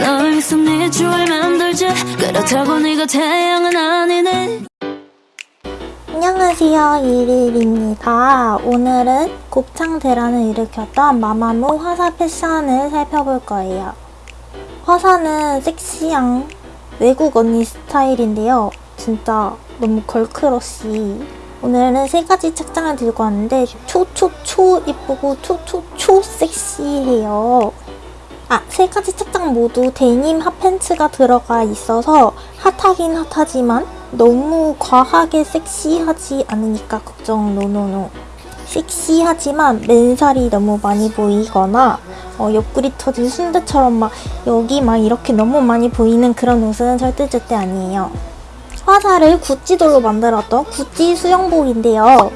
널 위해서 네 주얼 만들지 그렇다고 네가 태양은 아니네 안녕하세요 이릴입니다. 오늘은 곱창 대란을 일으켰던 마마무 화사 패션을 살펴볼 거예요. 화사는 섹시한 외국 언니 스타일인데요. 진짜 너무 girl crush. 오늘은 세 가지 착장을 들고 왔는데 초초초 이쁘고 초초초 섹시해요. 아, 세 가지 착장 모두 데님 핫팬츠가 들어가 있어서 핫하긴 핫하지만 너무 과하게 섹시하지 않으니까 걱정 노노노. 섹시하지만 맨살이 너무 많이 보이거나 어, 옆구리 터진 순대처럼 막 여기 막 이렇게 너무 많이 보이는 그런 옷은 절대 절대 아니에요. 화사를 구찌돌로 만들었던 구찌 수영복인데요.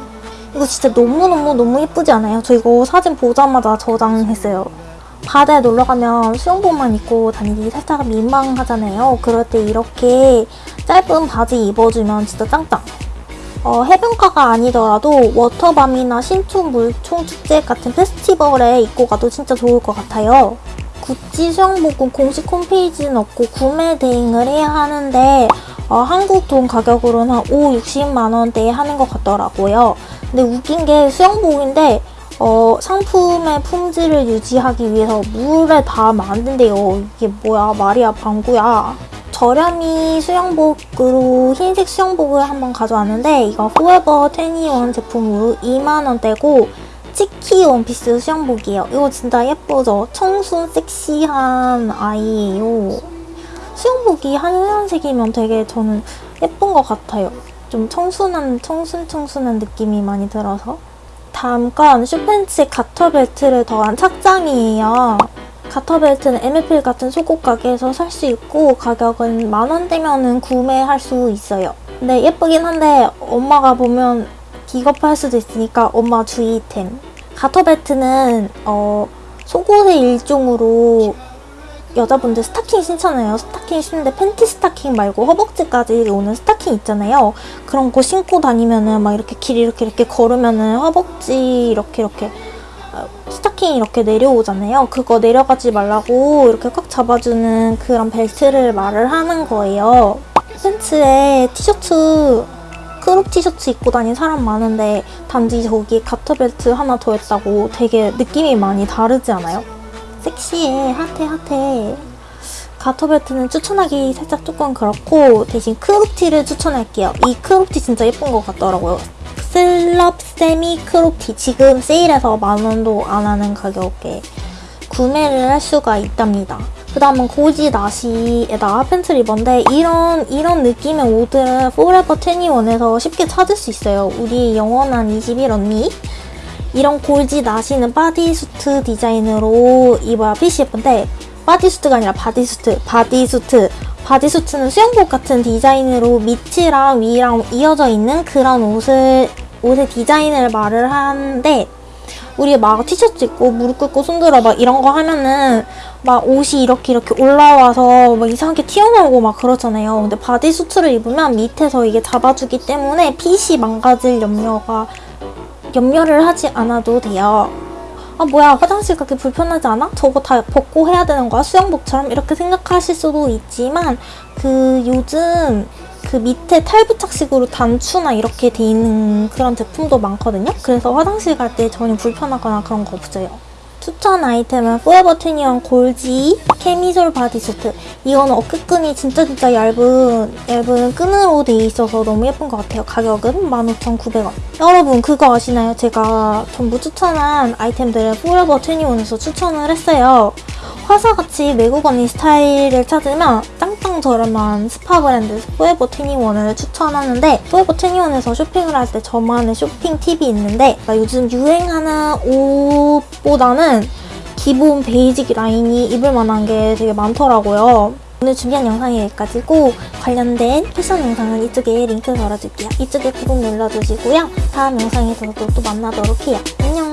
이거 진짜 너무너무너무 예쁘지 않아요? 저 이거 사진 보자마자 저장했어요. 바다에 놀러 가면 수영복만 입고 다니기 살짝 민망하잖아요. 그럴 때 이렇게 짧은 바지 입어주면 진짜 짱짱. 어, 해변가가 아니더라도 워터밤이나 신촌 물총 축제 같은 페스티벌에 입고 가도 진짜 좋을 것 같아요. 구찌 수영복은 공식 홈페이지는 없고 구매 대행을 해야 하는데 어, 한국 돈 가격으로는 한 5, 60만 원대에 하는 것 같더라고요. 근데 웃긴 게 수영복인데 어, 상품의 품질을 유지하기 위해서 물에 안 된대요. 이게 뭐야 말이야 방구야. 저렴이 수영복으로 흰색 수영복을 한번 가져왔는데 이거 포에버 21 제품으로 2만원대고 치키 원피스 수영복이에요. 이거 진짜 예쁘죠? 청순 섹시한 아이예요. 수영복이 하얀색이면 되게 저는 예쁜 것 같아요. 좀 청순한 청순 청순한 느낌이 많이 들어서 다음 건 슈팬츠 가터 벨트를 더한 착장이에요. 가터 벨트는 MFL 같은 속옷 가게에서 살 수 있고 가격은 만 원대면은 구매할 수 있어요. 근데 예쁘긴 한데 엄마가 보면 기겁할 수도 있으니까 엄마 주의템. 가터 벨트는 어, 속옷의 일종으로 여자분들 스타킹 신잖아요. 스타킹 신는데 팬티 스타킹 말고 허벅지까지 오는 스타킹 있잖아요. 그런 거 신고 다니면은 막 이렇게 길 이렇게 이렇게 걸으면은 허벅지 이렇게 이렇게 스타킹 이렇게 내려오잖아요. 그거 내려가지 말라고 이렇게 꽉 잡아주는 그런 벨트를 말을 하는 거예요. 팬츠에 티셔츠 crop 티셔츠 입고 다니는 사람 많은데 단지 저기 가터벨트 하나 더 했다고 되게 느낌이 많이 다르지 않아요? 섹시해 핫해 핫해 가터벨트는 추천하기 살짝 조금 그렇고 대신 crop티를 추천할게요. 이 crop티 진짜 예쁜 것 같더라고요. slub semi crop티 지금 세일해서 만원도 안 하는 가격에 구매를 할 수가 있답니다. 그 다음은 골지 나시에다 팬츠를 입었는데 이런 이런 느낌의 옷들은 Forever 21에서 쉽게 찾을 수 있어요. 우리 영원한 21 언니 이런 골지 나시는 bodysuit 디자인으로 입어야 fit이 예쁜데 bodysuit가 아니라 bodysuit, bodysuit bodysuit는 수영복 같은 디자인으로 밑이랑 위랑 이어져 있는 그런 옷을 옷의 디자인을 말을 하는데 우리 막 티셔츠 입고 무릎 꿇고 손들어 막 이런 거 하면은 막 옷이 이렇게 이렇게 올라와서 막 이상하게 튀어나오고 막 그러잖아요. 근데 bodysuit를 입으면 밑에서 이게 잡아주기 때문에 fit이 망가질 염려가 염려를 하지 않아도 돼요. 아 뭐야 화장실 가기 불편하지 않아? 저거 다 벗고 해야 되는 거야? 수영복처럼? 이렇게 생각하실 수도 있지만 그 요즘 그 밑에 탈부착식으로 단추나 이렇게 돼 있는 그런 제품도 많거든요? 그래서 화장실 갈 때 전혀 불편하거나 그런 거 없어요. 추천 아이템은 포에버 21 골지 캐미솔 bodysuit 이거는 어깨끈이 진짜 진짜 얇은 얇은 끈으로 돼 있어서 너무 예쁜 것 같아요. 가격은 15,900원. 여러분 그거 아시나요? 제가 전부 추천한 아이템들을 포에버 21에서 추천을 했어요. 화사같이 외국 언니 스타일을 찾으면 짱짱 저렴한 스파 브랜드 Forever 21을 추천하는데 포에버 21에서 쇼핑을 할 때 저만의 쇼핑 팁이 있는데 요즘 유행하는 옷보다는 기본 basic 라인이 입을 만한 게 되게 많더라고요. 오늘 준비한 영상이 여기까지고 관련된 패션 영상은 이쪽에 링크 걸어줄게요. 이쪽에 구독 눌러주시고요. 다음 영상에서 또, 또 만나도록 해요. 안녕!